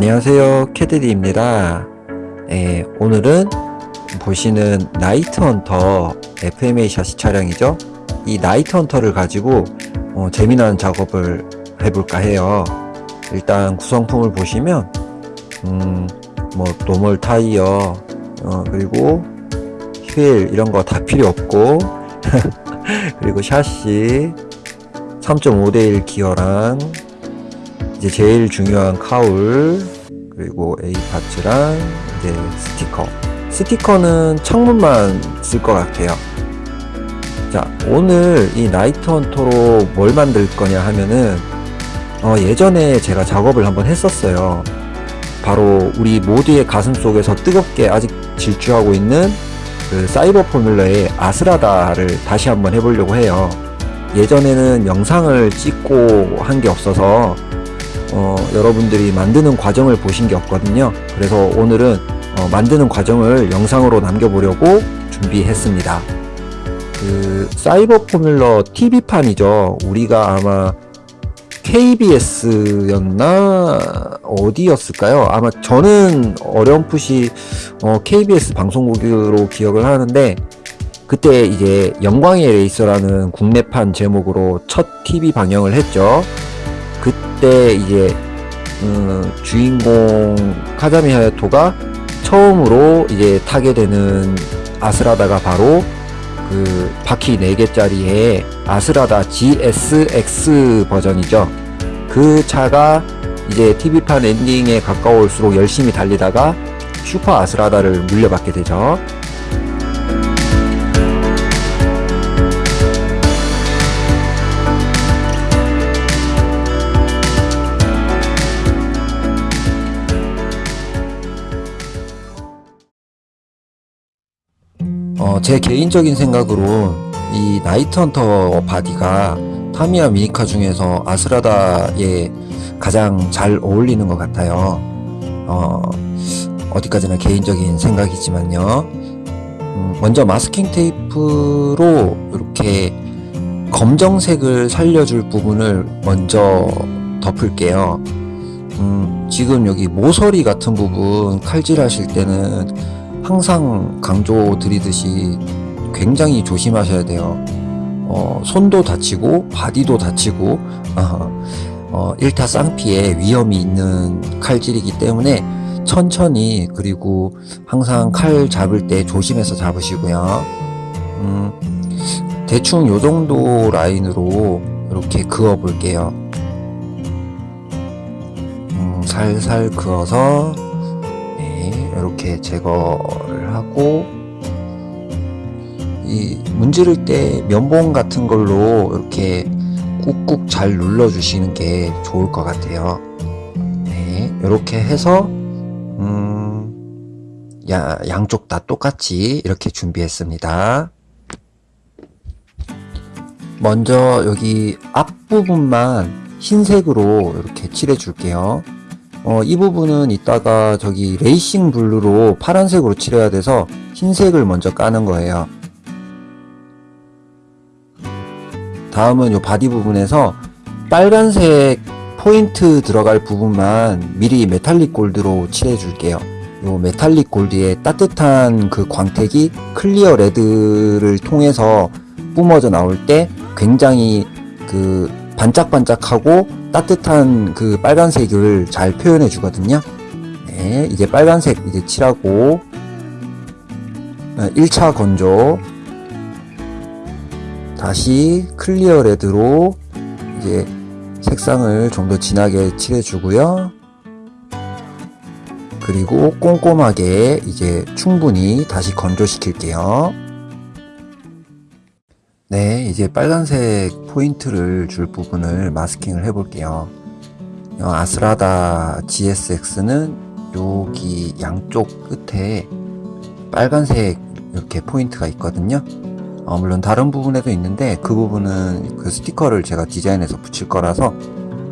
안녕하세요 캐드디입니다. 예, 오늘은 보시는 Night Hunter FMA 샤시 차량이죠. 이 Night Hunter를 가지고 어, 재미난 작업을 해볼까 해요. 일단 구성품을 보시면 음, 뭐 normal 타이어 어, 그리고 휠 이런 거 다 필요 없고 그리고 샤시 3.5대1 기어랑 이제 제일 중요한 카울 그리고 A 파츠랑 이제 스티커. 스티커는 창문만 쓸 것 같아요. 자 오늘 이 나이트 헌터로 뭘 만들 거냐 하면은 어, 예전에 제가 작업을 한번 했었어요. 바로 우리 모두의 가슴 속에서 뜨겁게 아직 질주하고 있는 그 사이버 포뮬러의 아스라다를 다시 한번 해보려고 해요. 예전에는 영상을 찍고 한 게 없어서 어, 여러분들이 만드는 과정을 보신 게 없거든요. 그래서 오늘은 어, 만드는 과정을 영상으로 남겨보려고 준비했습니다. 그 사이버 포뮬러 TV판이죠. 우리가 아마 KBS였나 어디였을까요? 아마 저는 어렴풋이 어, KBS 방송국으로 기억을 하는데 그때 이제 영광의 레이서라는 국내판 제목으로 첫 TV 방영을 했죠 그때 이제 음, 주인공 카자미 하야토가 처음으로 이제 타게 되는 아스라다가 바로 그 바퀴 4개짜리의 아스라다 GSX 버전이죠. 그 차가 이제 TV판 엔딩에 가까울수록 열심히 달리다가 슈퍼 아스라다를 물려받게 되죠 어, 제 개인적인 생각으로 이 Night Hunter 바디가 타미야 미니카 중에서 아스라다에 가장 잘 어울리는 것 같아요. 어, 어디까지나 개인적인 생각이지만요. 음, 먼저 마스킹 테이프로 이렇게 검정색을 살려줄 부분을 먼저 덮을게요. 음, 지금 여기 모서리 같은 부분 칼질 하실 때는 항상 강조 드리듯이 굉장히 조심하셔야 돼요. 어, 손도 다치고 바디도 다치고 어, 어, 일타 쌍피에 위험이 있는 칼질이기 때문에 천천히 그리고 항상 칼 잡을 때 조심해서 잡으시고요. 음, 대충 요 정도 라인으로 이렇게 그어 볼게요. 음, 살살 그어서 이렇게 제거를 하고 이 문지를 때 면봉 같은 걸로 이렇게 꾹꾹 잘 눌러 주시는 게 좋을 것 같아요. 네 이렇게 해서 음, 야, 양쪽 다 똑같이 이렇게 준비했습니다. 먼저 여기 앞부분만 흰색으로 이렇게 칠해 줄게요 어, 이 부분은 이따가 저기 레이싱 블루로 파란색으로 칠해야 돼서 흰색을 먼저 까는 거예요. 다음은 요 바디 부분에서 빨간색 포인트 들어갈 부분만 미리 metallic gold로 칠해 줄게요. 요 metallic gold의 따뜻한 그 광택이 clear red를 통해서 뿜어져 나올 때 굉장히 그 반짝반짝하고 따뜻한 그 빨간색을 잘 표현해 주거든요. 네, 이제 빨간색 이제 칠하고 1차 건조. 다시 clear red로 이제 색상을 좀 더 진하게 칠해 주고요. 그리고 꼼꼼하게 이제 충분히 다시 건조 시킬게요 네 이제 빨간색 포인트를 줄 부분을 마스킹을 해 볼게요. 아스라다 GSX는 여기 양쪽 끝에 빨간색 이렇게 포인트가 있거든요. 어, 물론 다른 부분에도 있는데 그 부분은 그 스티커를 제가 디자인해서 붙일 거라서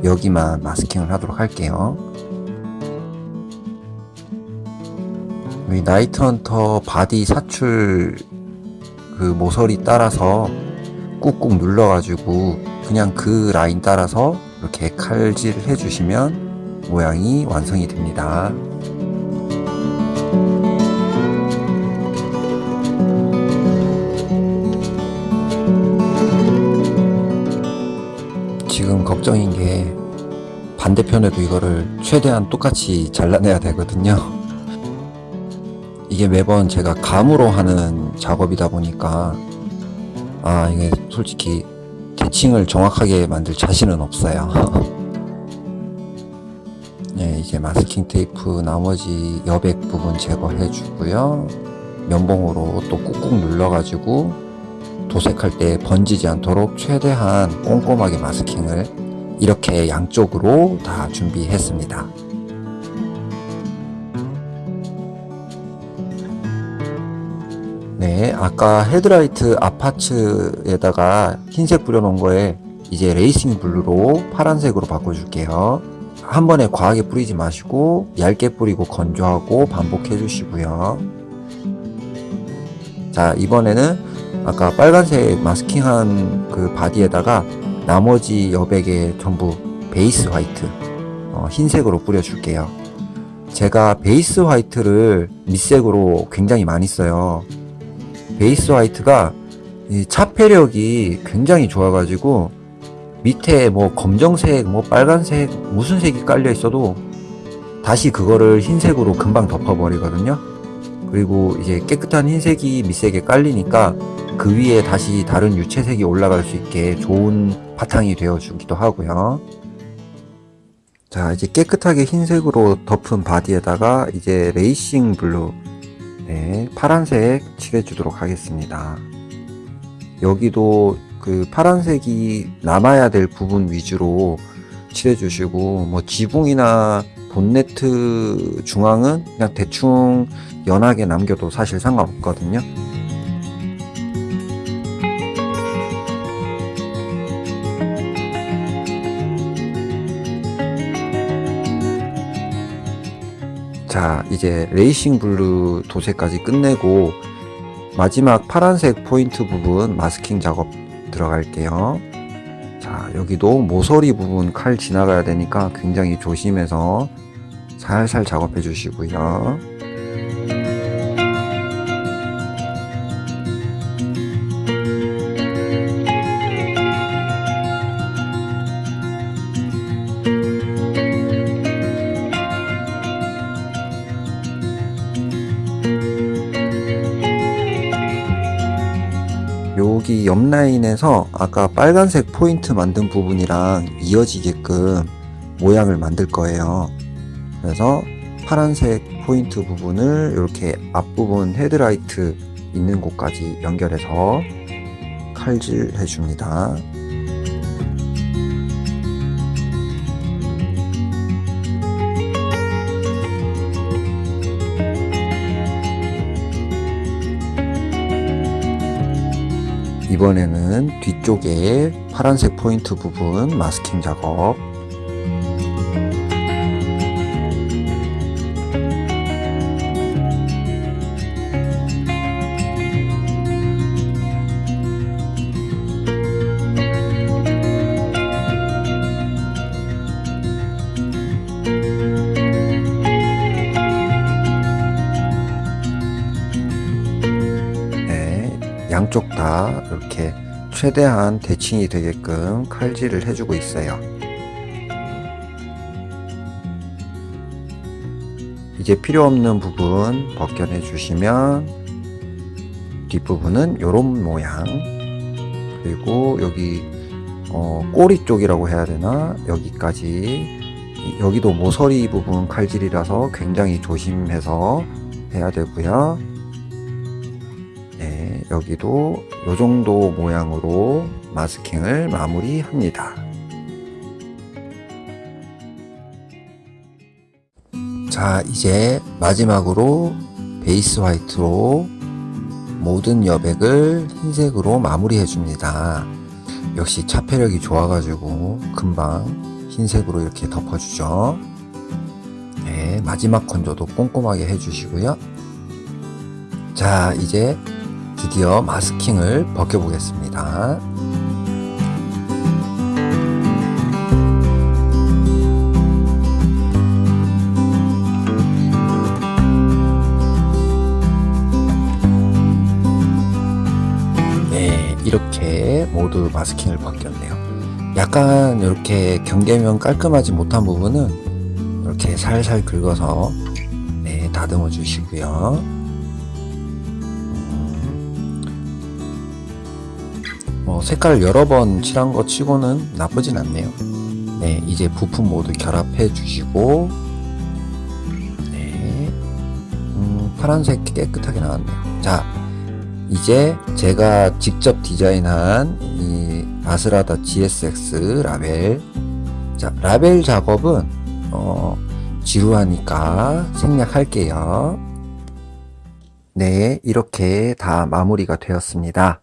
여기만 마스킹을 하도록 할게요. 이 Night Hunter 바디 사출 그 모서리 따라서 꾹꾹 눌러 가지고 그냥 그 라인 따라서 이렇게 칼질 해 주시면 모양이 완성이 됩니다. 지금 걱정인 게 반대편에도 이거를 최대한 똑같이 잘라내야 되거든요. 이게 매번 제가 감으로 하는 작업이다 보니까 아 이게 솔직히 대칭을 정확하게 만들 자신은 없어요. 네, 이제 마스킹 테이프 나머지 여백 부분 제거해 주고요. 면봉으로 또 꾹꾹 눌러 가지고 도색할 때 번지지 않도록 최대한 꼼꼼하게 마스킹을 이렇게 양쪽으로 다 준비했습니다. 네, 아까 헤드라이트 앞파츠에다가 흰색 뿌려놓은 거에 이제 racing blue로 파란색으로 바꿔줄게요. 한 번에 과하게 뿌리지 마시고 얇게 뿌리고 건조하고 반복해 주시고요. 자, 이번에는 아까 빨간색 마스킹한 그 바디에다가 나머지 여백에 전부 base white 어, 흰색으로 뿌려줄게요. 제가 베이스 화이트를 밑색으로 굉장히 많이 써요. 베이스 화이트가 이 차폐력이 굉장히 좋아가지고 밑에 뭐 검정색, 뭐 빨간색, 무슨 색이 깔려 있어도 다시 그거를 흰색으로 금방 덮어버리거든요. 그리고 이제 깨끗한 흰색이 밑색에 깔리니까 그 위에 다시 다른 유채색이 올라갈 수 있게 좋은 바탕이 되어주기도 하고요. 자, 이제 깨끗하게 흰색으로 덮은 바디에다가 이제 racing blue, 네, 파란색 칠해주도록 하겠습니다. 여기도 그 파란색이 남아야 될 부분 위주로 칠해주시고, 뭐 지붕이나 본네트 중앙은 그냥 대충 연하게 남겨도 사실 상관없거든요. 자, 이제 racing blue 도색까지 끝내고 마지막 파란색 포인트 부분 마스킹 작업 들어갈게요. 자, 여기도 모서리 부분 칼 지나가야 되니까 굉장히 조심해서 살살 작업해 주시고요. 여기 옆 라인에서 아까 빨간색 포인트 만든 부분이랑 이어지게끔 모양을 만들 거예요. 그래서 파란색 포인트 부분을 이렇게 앞부분 헤드라이트 있는 곳까지 연결해서 칼질 해줍니다. 이번에는 뒤쪽에 파란색 포인트 부분 마스킹 작업 양쪽 다 이렇게 최대한 대칭이 되게끔 칼질을 해주고 있어요. 이제 필요 없는 부분 벗겨내 주시면 뒷부분은 이런 모양 그리고 여기 어, 꼬리 쪽이라고 해야 되나 여기까지 여기도 모서리 부분 칼질이라서 굉장히 조심해서 해야 되고요. 네, 여기도 이 정도 모양으로 마스킹을 마무리합니다. 자, 이제 마지막으로 베이스 화이트로 모든 여백을 흰색으로 마무리해 줍니다. 역시 차폐력이 좋아가지고 금방 흰색으로 이렇게 덮어주죠. 네, 마지막 건조도 꼼꼼하게 해주시고요. 자, 이제 드디어 마스킹을 벗겨보겠습니다. 네, 이렇게 모두 마스킹을 벗겼네요. 약간 이렇게 경계면 깔끔하지 못한 부분은 이렇게 살살 긁어서 네, 다듬어 주시고요. 뭐 색깔 여러 번 칠한 거 치고는 나쁘진 않네요. 네, 이제 부품 모두 결합해 주시고 네, 음, 파란색 깨끗하게 나왔네요. 자, 이제 제가 직접 디자인한 이 아스라다 GSX 라벨 자, 라벨 작업은 어, 지루하니까 생략할게요. 네, 이렇게 다 마무리가 되었습니다.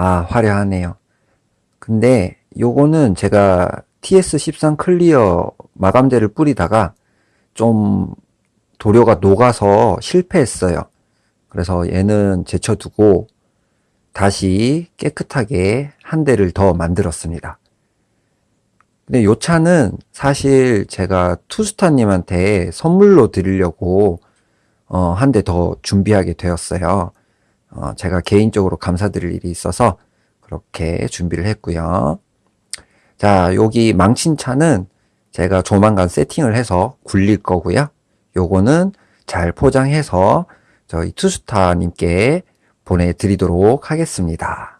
아, 화려하네요. 근데 요거는 제가 TS13 클리어 마감제를 뿌리다가 좀 도료가 녹아서 실패했어요. 그래서 얘는 제쳐두고 다시 깨끗하게 한 대를 더 만들었습니다. 근데 요 차는 사실 제가 투스타님한테 선물로 드리려고 어, 한 대 더 준비하게 되었어요. 어, 제가 개인적으로 감사드릴 일이 있어서 그렇게 준비를 했고요. 자, 여기 망친 차는 제가 조만간 세팅을 해서 굴릴 거고요. 요거는 잘 포장해서 저희 투스타님께 보내드리도록 하겠습니다.